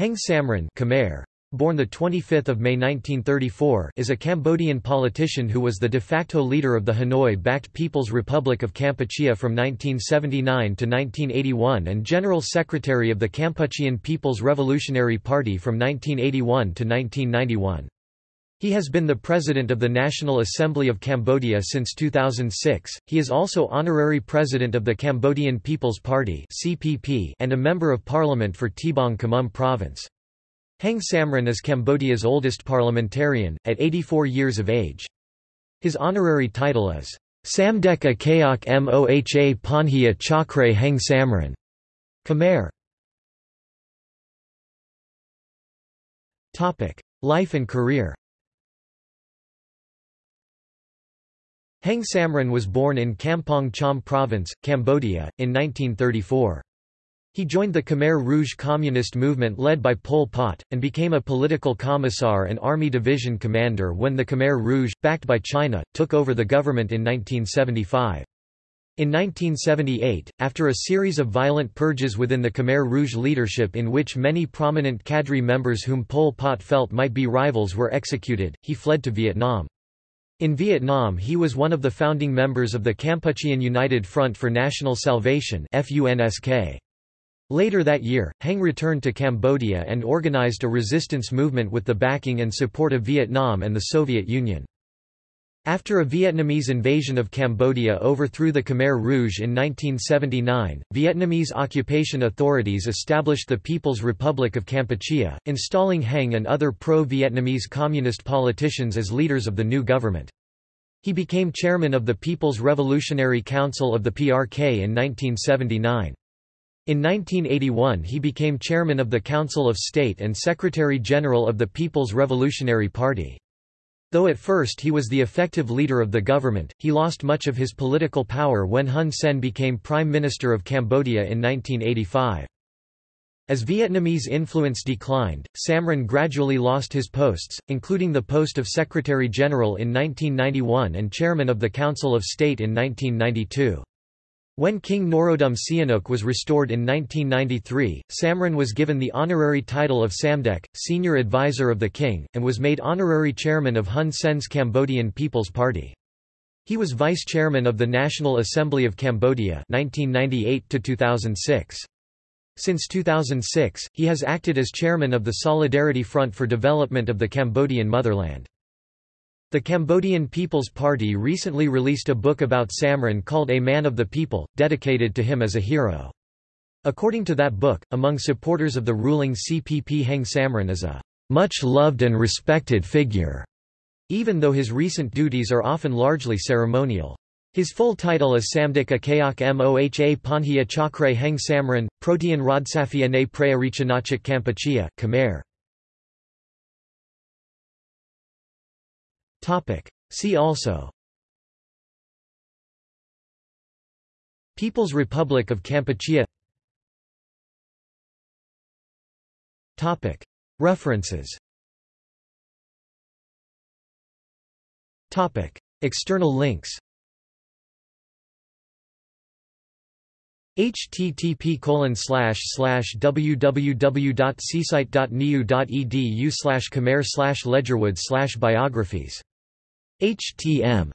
Heng Samrin Khmer, born 25 May 1934 is a Cambodian politician who was the de facto leader of the Hanoi-backed People's Republic of Kampuchea from 1979 to 1981 and General Secretary of the Kampuchean People's Revolutionary Party from 1981 to 1991. He has been the President of the National Assembly of Cambodia since 2006. He is also Honorary President of the Cambodian People's Party (CPP) and a Member of Parliament for Tbong Khmum Province. Heng Samrin is Cambodia's oldest parliamentarian, at 84 years of age. His honorary title is Samdech a Kaok Moha Panhia Chakre Heng Samrin. Khmer. Life and career Heng Samrin was born in Kampong Cham Province, Cambodia, in 1934. He joined the Khmer Rouge communist movement led by Pol Pot, and became a political commissar and army division commander when the Khmer Rouge, backed by China, took over the government in 1975. In 1978, after a series of violent purges within the Khmer Rouge leadership in which many prominent cadre members whom Pol Pot felt might be rivals were executed, he fled to Vietnam. In Vietnam he was one of the founding members of the Kampuchean United Front for National Salvation. Later that year, Heng returned to Cambodia and organized a resistance movement with the backing and support of Vietnam and the Soviet Union. After a Vietnamese invasion of Cambodia overthrew the Khmer Rouge in 1979, Vietnamese occupation authorities established the People's Republic of Kampuchea, installing Heng and other pro-Vietnamese communist politicians as leaders of the new government. He became chairman of the People's Revolutionary Council of the PRK in 1979. In 1981 he became chairman of the Council of State and Secretary-General of the People's Revolutionary Party. Though at first he was the effective leader of the government, he lost much of his political power when Hun Sen became Prime Minister of Cambodia in 1985. As Vietnamese influence declined, Samrin gradually lost his posts, including the post of Secretary-General in 1991 and Chairman of the Council of State in 1992. When King Norodom Sihanouk was restored in 1993, Samrin was given the honorary title of Samdech, senior advisor of the king, and was made honorary chairman of Hun Sen's Cambodian People's Party. He was vice chairman of the National Assembly of Cambodia 1998 -2006. Since 2006, he has acted as chairman of the Solidarity Front for Development of the Cambodian Motherland. The Cambodian People's Party recently released a book about Samrin called A Man of the People, dedicated to him as a hero. According to that book, among supporters of the ruling CPP Heng Samrin is a much loved and respected figure, even though his recent duties are often largely ceremonial. His full title is Samdech Akayak Moha Panhia Chakre Heng Samrin, Protean Rodsafia ne Praerichanachik Kampuchea, Khmer. Topic. See also People's Republic of Kampuchea Topic. References Topic. External links http slash slash www.seasite.niu.edu slash khmer slash ledgerwood slash biographies HTM